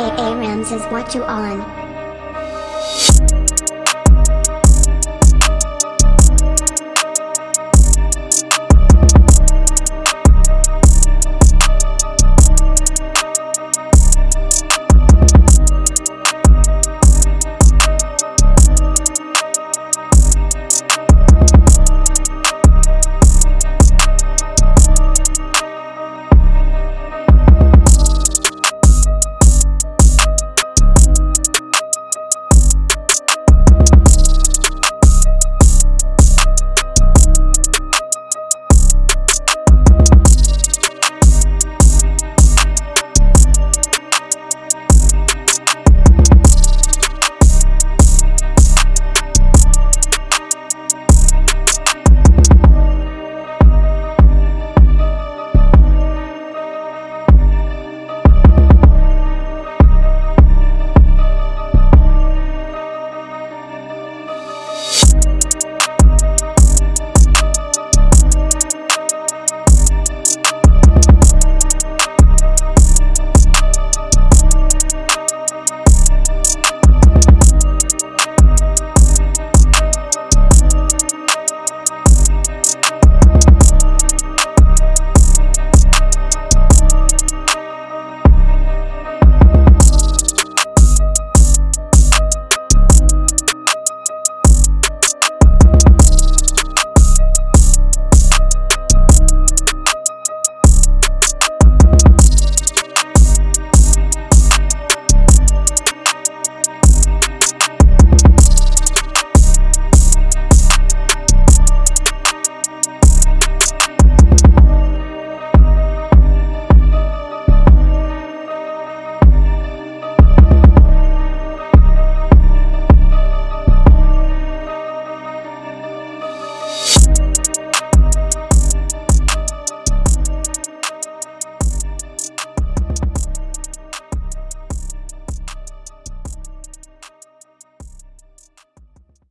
A A Ramses what you on?